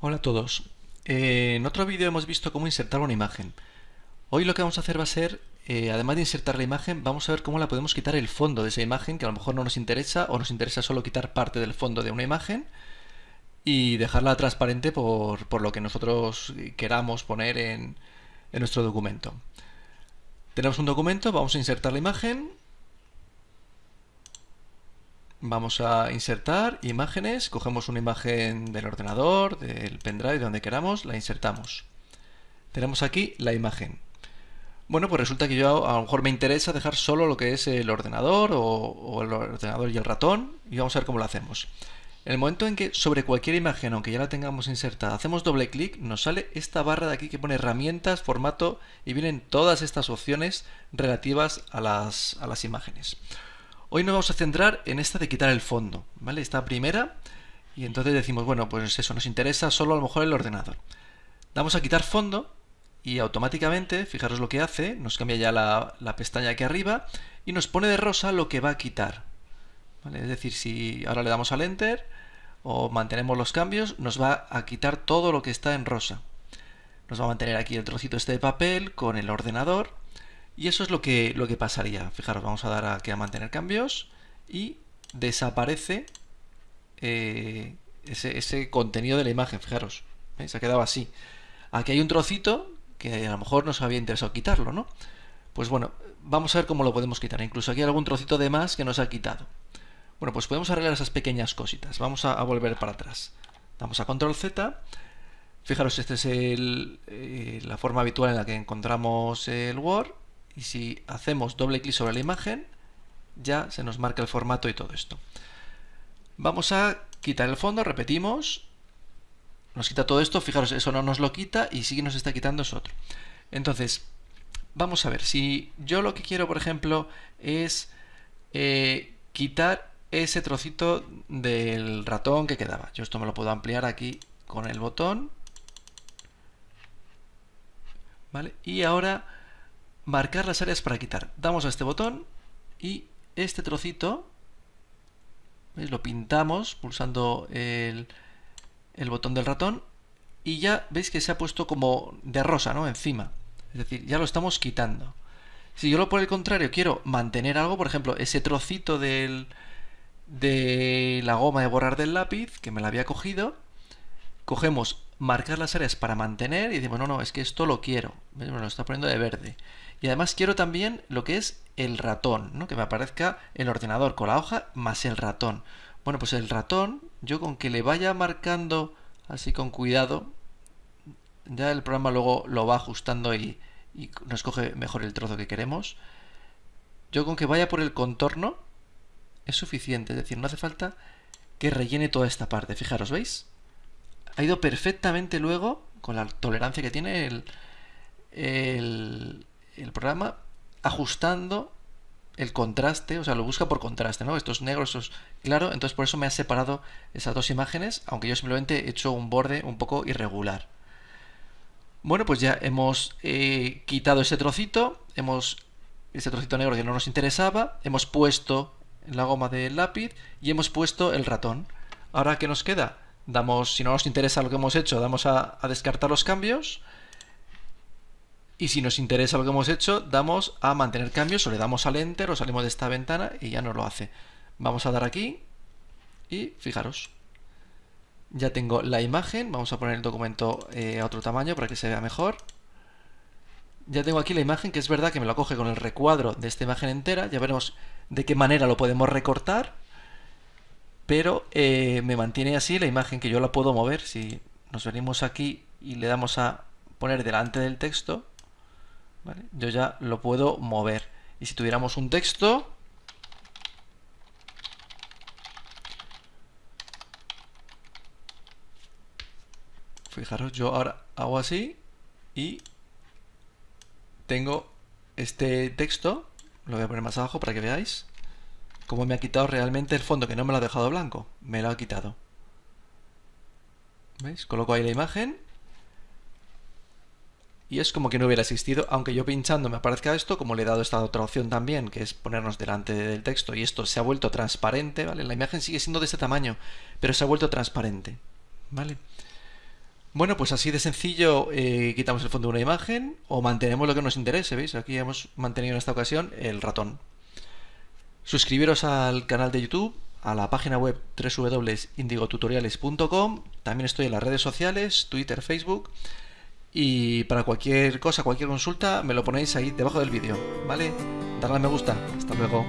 Hola a todos. Eh, en otro vídeo hemos visto cómo insertar una imagen. Hoy lo que vamos a hacer va a ser, eh, además de insertar la imagen, vamos a ver cómo la podemos quitar el fondo de esa imagen, que a lo mejor no nos interesa, o nos interesa solo quitar parte del fondo de una imagen y dejarla transparente por, por lo que nosotros queramos poner en, en nuestro documento. Tenemos un documento, vamos a insertar la imagen, Vamos a insertar imágenes, cogemos una imagen del ordenador, del pendrive, de donde queramos, la insertamos. Tenemos aquí la imagen. Bueno, pues resulta que yo a lo mejor me interesa dejar solo lo que es el ordenador o, el ordenador y el ratón y vamos a ver cómo lo hacemos. En el momento en que sobre cualquier imagen, aunque ya la tengamos insertada, hacemos doble clic, nos sale esta barra de aquí que pone herramientas, formato y vienen todas estas opciones relativas a las, a las imágenes. Hoy nos vamos a centrar en esta de quitar el fondo, ¿vale? Esta primera, y entonces decimos, bueno, pues eso, nos interesa solo a lo mejor el ordenador. Damos a quitar fondo y automáticamente, fijaros lo que hace, nos cambia ya la, pestaña aquí arriba y nos pone de rosa lo que va a quitar. Es decir, si ahora le damos al Enter o mantenemos los cambios, nos va a quitar todo lo que está en rosa. Nos va a mantener aquí el trocito este de papel con el ordenador y eso es lo que, lo que pasaría. Fijaros, vamos a dar aquí a mantener cambios y desaparece eh, ese, contenido de la imagen. Fijaros, se ha quedado así. Aquí hay un trocito que a lo mejor nos había interesado quitarlo, ¿no? Pues bueno, vamos a ver cómo lo podemos quitar. Incluso aquí hay algún trocito de más que nos ha quitado. Bueno, pues podemos arreglar esas pequeñas cositas. Vamos a, volver para atrás. Damos a Control Z. Fijaros, esta es eh, la forma habitual en la que encontramos el Word y si hacemos doble clic sobre la imagen ya se nos marca el formato y todo esto. Vamos a quitar el fondo, repetimos, nos quita todo esto, fijaros, eso no nos lo quita y sí que nos está quitando eso otro. Entonces, vamos a ver, si yo lo que quiero, por ejemplo, es eh, quitar ese trocito del ratón que quedaba. Yo esto me lo puedo ampliar aquí con el botón. ¿Vale? Y ahora marcar las áreas para quitar. Damos a este botón y este trocito lo pintamos pulsando el, el, botón del ratón y ya veis que se ha puesto como de rosa ¿no? encima. Es decir, ya lo estamos quitando. Si yo lo por el contrario quiero mantener algo, por ejemplo, ese trocito del, de la goma de borrar del lápiz que me la había cogido, cogemos marcar las áreas para mantener y decimos, no, no, es que esto lo quiero. Me lo está poniendo de verde. Y además quiero también lo que es el ratón, ¿no? que me aparezca el ordenador con la hoja más el ratón. Bueno, pues el ratón, yo con que le vaya marcando así con cuidado, ya el programa luego lo va ajustando y, y nos coge mejor el trozo que queremos. Yo con que vaya por el contorno es suficiente, es decir, no hace falta que rellene toda esta parte. Fijaros, ¿veis? Ha ido perfectamente luego, con la tolerancia que tiene el, el, programa ajustando el contraste, o sea, lo busca por contraste, ¿no? Estos negros, estos claro, entonces por eso me ha separado esas dos imágenes, aunque yo simplemente he hecho un borde un poco irregular. Bueno, pues ya hemos eh, quitado ese trocito, hemos ese trocito negro que no nos interesaba, hemos puesto la goma del lápiz y hemos puesto el ratón. Ahora, ¿qué nos queda? Damos, si no nos interesa lo que hemos hecho, damos a descartar los cambios y si nos interesa lo que hemos hecho, damos a mantener cambios o le damos al enter o salimos de esta ventana y ya nos lo hace. Vamos a dar aquí y fijaros. Ya tengo la imagen, vamos a poner el documento eh, a otro tamaño para que se vea mejor. Ya tengo aquí la imagen, que es verdad que me la coge con el recuadro de esta imagen entera. Ya veremos de qué manera lo podemos recortar. Pero eh, me mantiene así la imagen que yo la puedo mover. Si nos venimos aquí y le damos a poner delante del texto, yo ya lo puedo mover. Y si tuviéramos un texto, fijaros, yo ahora hago así y tengo este texto, lo voy a poner más abajo para que veáis cómo me ha quitado realmente el fondo, que no me lo ha dejado blanco, me lo ha quitado. ¿Veis? Coloco ahí la imagen y es como que no hubiera existido, aunque yo pinchando me aparezca esto, como le he dado esta otra opción también, que es ponernos delante del texto, y esto se ha vuelto transparente, ¿vale? La imagen sigue siendo de este tamaño, pero se ha vuelto transparente, ¿vale? Bueno, pues así de sencillo eh, quitamos el fondo de una imagen o mantenemos lo que nos interese, ¿veis? Aquí hemos mantenido en esta ocasión el ratón. Suscribiros al canal de YouTube, a la página web www.indigotutoriales.com, también estoy en las redes sociales, Twitter, Facebook, y para cualquier cosa, cualquier consulta, me lo ponéis ahí debajo del vídeo, ¿vale? Darle a me gusta. Hasta luego.